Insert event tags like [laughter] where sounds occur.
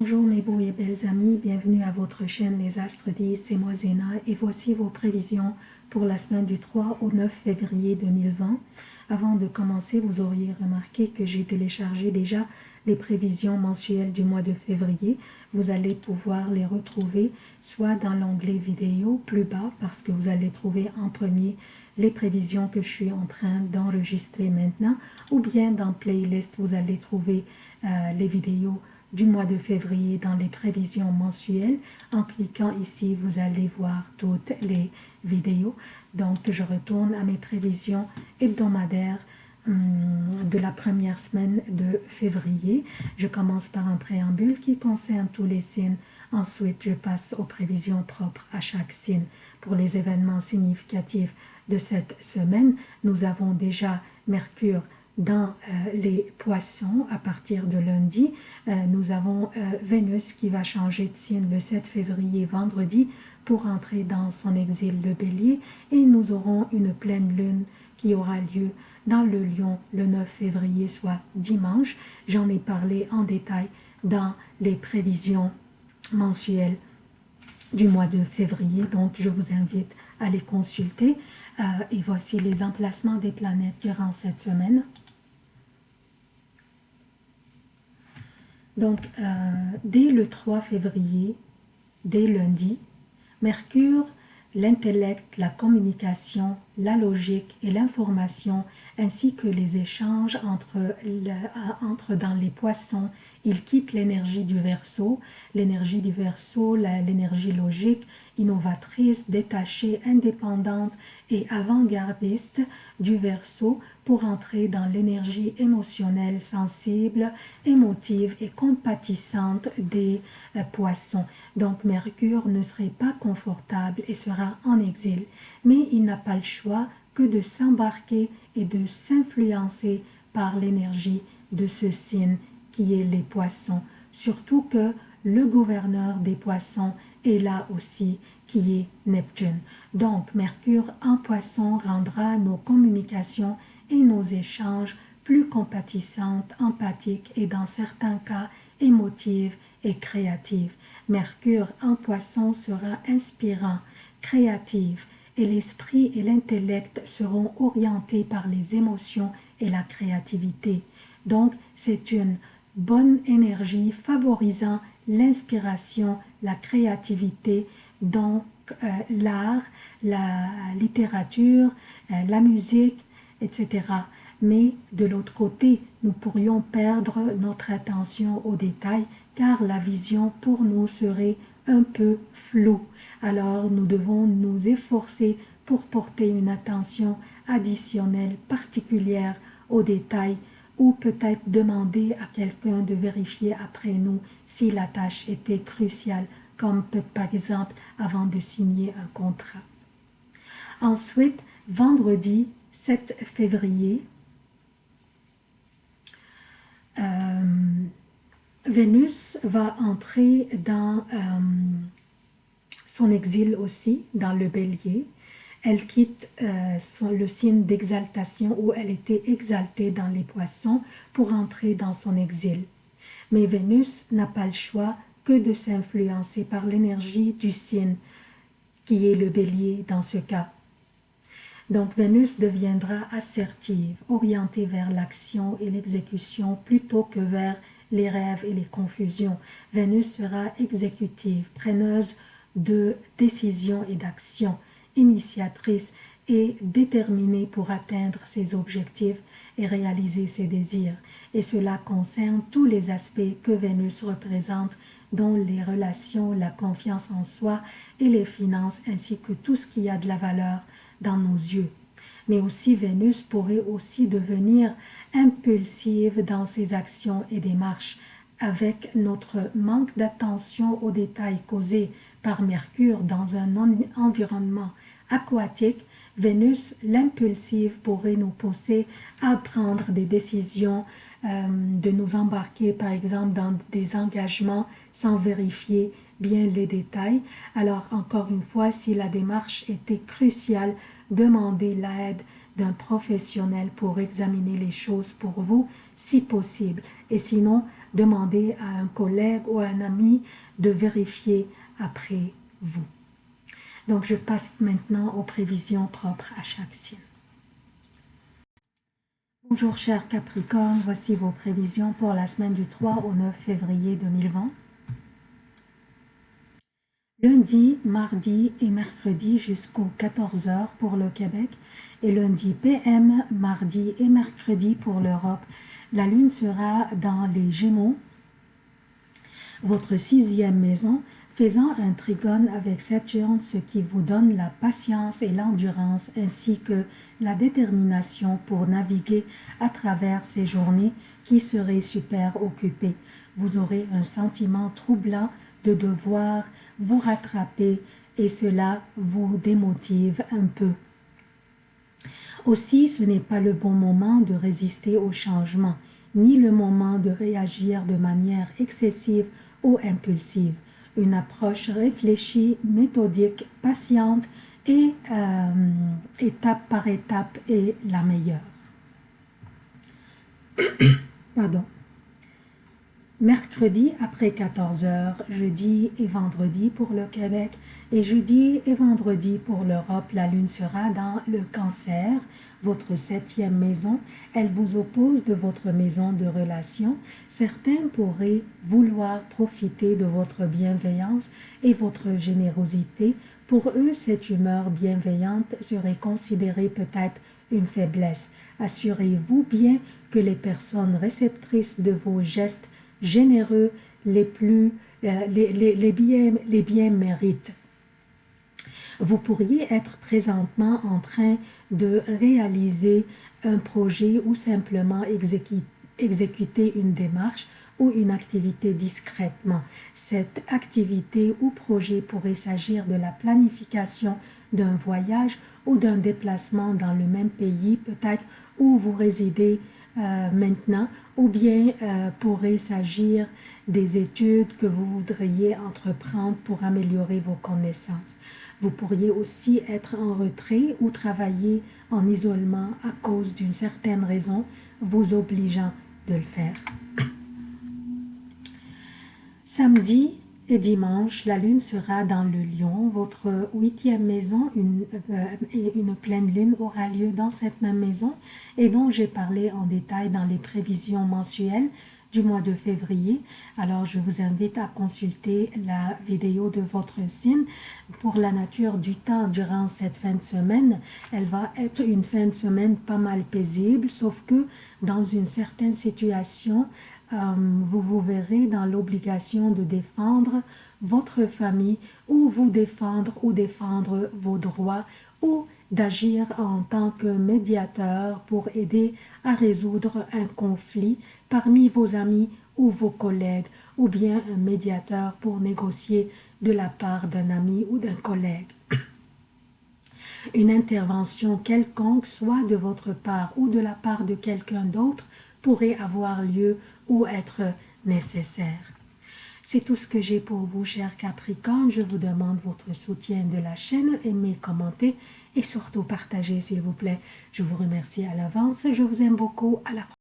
Bonjour mes beaux et belles amis, bienvenue à votre chaîne Les Astres 10, c'est moi Zéna et voici vos prévisions pour la semaine du 3 au 9 février 2020. Avant de commencer, vous auriez remarqué que j'ai téléchargé déjà les prévisions mensuelles du mois de février. Vous allez pouvoir les retrouver soit dans l'onglet vidéo plus bas parce que vous allez trouver en premier les prévisions que je suis en train d'enregistrer maintenant ou bien dans playlist vous allez trouver euh, les vidéos du mois de février dans les prévisions mensuelles. En cliquant ici, vous allez voir toutes les vidéos. Donc, je retourne à mes prévisions hebdomadaires hum, de la première semaine de février. Je commence par un préambule qui concerne tous les signes. Ensuite, je passe aux prévisions propres à chaque signe. Pour les événements significatifs de cette semaine, nous avons déjà Mercure dans euh, les poissons à partir de lundi. Euh, nous avons euh, Vénus qui va changer de signe le 7 février vendredi pour entrer dans son exil le bélier et nous aurons une pleine lune qui aura lieu dans le lion le 9 février soit dimanche. J'en ai parlé en détail dans les prévisions mensuelles du mois de février donc je vous invite à les consulter et voici les emplacements des planètes durant cette semaine. Donc, euh, dès le 3 février, dès lundi, Mercure, l'intellect, la communication, la logique et l'information, ainsi que les échanges entre, entre dans les poissons, il quitte l'énergie du verso, l'énergie du verso, l'énergie logique, innovatrice, détachée, indépendante et avant-gardiste du verso pour entrer dans l'énergie émotionnelle, sensible, émotive et compatissante des euh, poissons. Donc Mercure ne serait pas confortable et sera en exil, mais il n'a pas le choix que de s'embarquer et de s'influencer par l'énergie de ce signe qui est les poissons, surtout que le gouverneur des poissons est là aussi qui est Neptune. Donc Mercure en poisson rendra nos communications et nos échanges plus compatissantes, empathiques et dans certains cas émotives et créatives. Mercure en poisson sera inspirant, créatif et l'esprit et l'intellect seront orientés par les émotions et la créativité. Donc, c'est une bonne énergie favorisant l'inspiration, la créativité, donc euh, l'art, la littérature, euh, la musique, etc. Mais de l'autre côté, nous pourrions perdre notre attention aux détails car la vision pour nous serait un peu floue. Alors nous devons nous efforcer pour porter une attention additionnelle particulière aux détails ou peut-être demander à quelqu'un de vérifier après nous si la tâche était cruciale, comme par exemple avant de signer un contrat. Ensuite, vendredi, 7 février, euh, Vénus va entrer dans euh, son exil aussi, dans le bélier. Elle quitte euh, le signe d'exaltation où elle était exaltée dans les poissons pour entrer dans son exil. Mais Vénus n'a pas le choix que de s'influencer par l'énergie du signe qui est le bélier dans ce cas. Donc Vénus deviendra assertive, orientée vers l'action et l'exécution plutôt que vers les rêves et les confusions. Vénus sera exécutive, preneuse de décisions et d'actions, initiatrice et déterminée pour atteindre ses objectifs et réaliser ses désirs. Et cela concerne tous les aspects que Vénus représente, dont les relations, la confiance en soi et les finances, ainsi que tout ce qui a de la valeur dans nos yeux. Mais aussi Vénus pourrait aussi devenir impulsive dans ses actions et démarches avec notre manque d'attention aux détails causés par Mercure dans un environnement aquatique, Vénus, l'impulsive, pourrait nous pousser à prendre des décisions, euh, de nous embarquer par exemple dans des engagements sans vérifier bien les détails. Alors encore une fois, si la démarche était cruciale, demandez l'aide d'un professionnel pour examiner les choses pour vous, si possible. Et sinon, demandez à un collègue ou à un ami de vérifier après vous. Donc, je passe maintenant aux prévisions propres à chaque signe. Bonjour chers Capricorne, voici vos prévisions pour la semaine du 3 au 9 février 2020. Lundi, mardi et mercredi jusqu'aux 14h pour le Québec et lundi PM, mardi et mercredi pour l'Europe. La lune sera dans les Gémeaux, votre sixième maison, faisant un trigone avec Saturne, ce qui vous donne la patience et l'endurance ainsi que la détermination pour naviguer à travers ces journées qui seraient super occupées. Vous aurez un sentiment troublant de devoir vous rattraper et cela vous démotive un peu. Aussi, ce n'est pas le bon moment de résister au changement, ni le moment de réagir de manière excessive ou impulsive. Une approche réfléchie, méthodique, patiente et euh, étape par étape est la meilleure. [coughs] Pardon mercredi après 14h, jeudi et vendredi pour le Québec et jeudi et vendredi pour l'Europe. La lune sera dans le cancer, votre septième maison. Elle vous oppose de votre maison de relation. Certains pourraient vouloir profiter de votre bienveillance et votre générosité. Pour eux, cette humeur bienveillante serait considérée peut-être une faiblesse. Assurez-vous bien que les personnes réceptrices de vos gestes généreux les plus euh, les, les, les, biens, les méritent. Vous pourriez être présentement en train de réaliser un projet ou simplement exécuter une démarche ou une activité discrètement. Cette activité ou projet pourrait s'agir de la planification d'un voyage ou d'un déplacement dans le même pays, peut-être où vous résidez euh, maintenant, ou bien euh, pourrait s'agir des études que vous voudriez entreprendre pour améliorer vos connaissances. Vous pourriez aussi être en retrait ou travailler en isolement à cause d'une certaine raison vous obligeant de le faire. Samedi, et dimanche, la lune sera dans le lion. Votre huitième maison, une, euh, une pleine lune aura lieu dans cette même maison et dont j'ai parlé en détail dans les prévisions mensuelles du mois de février. Alors, je vous invite à consulter la vidéo de votre signe pour la nature du temps durant cette fin de semaine. Elle va être une fin de semaine pas mal paisible, sauf que dans une certaine situation, vous vous verrez dans l'obligation de défendre votre famille ou vous défendre ou défendre vos droits ou d'agir en tant que médiateur pour aider à résoudre un conflit parmi vos amis ou vos collègues ou bien un médiateur pour négocier de la part d'un ami ou d'un collègue. Une intervention quelconque, soit de votre part ou de la part de quelqu'un d'autre, pourrait avoir lieu ou être nécessaire. C'est tout ce que j'ai pour vous, chers Capricornes. Je vous demande votre soutien de la chaîne, aimez, commentez et surtout partagez, s'il vous plaît. Je vous remercie à l'avance. Je vous aime beaucoup. À la prochaine.